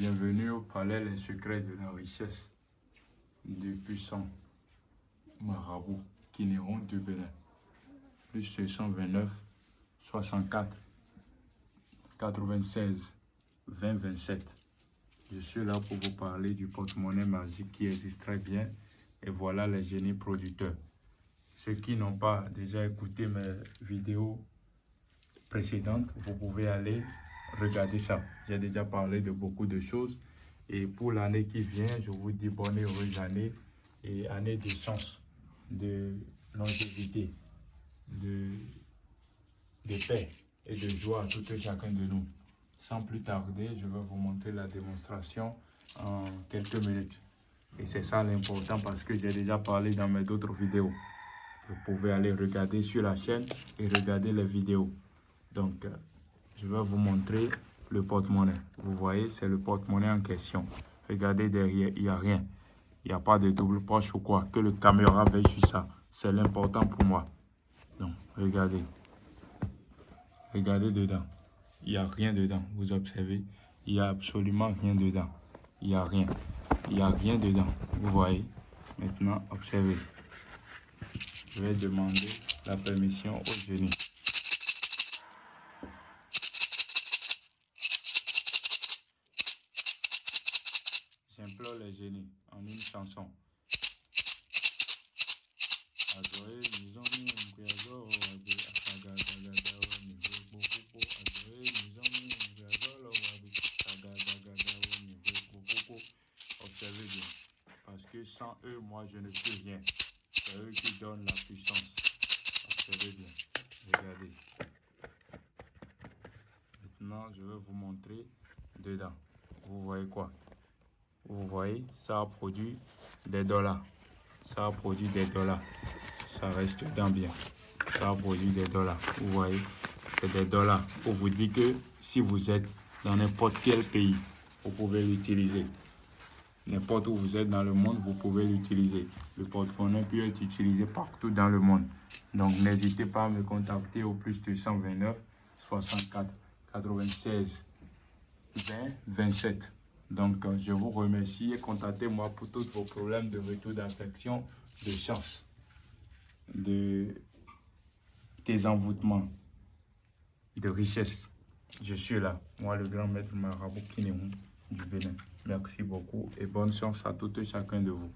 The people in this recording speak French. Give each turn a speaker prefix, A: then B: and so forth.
A: Bienvenue au palais Les secrets de la richesse du puissant marabout Kinéron du Bénin. Plus 229 64 96 20 27. Je suis là pour vous parler du porte-monnaie magique qui existe très bien. Et voilà les génies producteurs. Ceux qui n'ont pas déjà écouté mes vidéos précédentes, vous pouvez aller regarder ça. J'ai déjà parlé de beaucoup de choses. Et pour l'année qui vient, je vous dis bonne et heureuse année et année de chance, de longévité, de, de paix et de joie à tout et chacun de nous. Sans plus tarder, je vais vous montrer la démonstration en quelques minutes. Et c'est ça l'important parce que j'ai déjà parlé dans mes autres vidéos. Vous pouvez aller regarder sur la chaîne et regarder les vidéos. Donc, euh, je vais vous montrer le porte-monnaie. Vous voyez, c'est le porte-monnaie en question. Regardez derrière, il n'y a rien. Il n'y a pas de double poche ou quoi. Que le caméra veille sur ça. C'est l'important pour moi. Donc, regardez. Regardez dedans. Il n'y a rien dedans. Vous observez. Il n'y a absolument rien dedans. Il n'y a rien. Il n'y a rien dedans. Vous voyez? Maintenant, observez. Je vais demander la permission au génie. J'implore les génies en une chanson. Observez bien, parce que sans eux, moi, je ne suis rien. C'est eux qui donnent la puissance. Observez bien, regardez. Maintenant, je vais vous montrer dedans. Vous voyez quoi? Vous voyez, ça a produit des dollars. Ça a produit des dollars. Ça reste dans bien. Ça a produit des dollars. Vous voyez, c'est des dollars. Pour vous dire que si vous êtes dans n'importe quel pays, vous pouvez l'utiliser. N'importe où vous êtes dans le monde, vous pouvez l'utiliser. Le porte-monnaie peut être utilisé partout dans le monde. Donc, n'hésitez pas à me contacter au plus de 129 64 96 20 27. Donc, euh, je vous remercie et contactez-moi pour tous vos problèmes de retour d'infection, de chance, de désenvoûtement, de richesse. Je suis là, moi le grand maître marabout Kinéon du Bénin. Merci beaucoup et bonne chance à tout et chacun de vous.